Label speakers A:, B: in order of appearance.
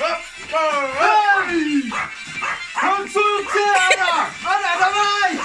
A: Ej! Końcówce, Ada! Ada, dawaj!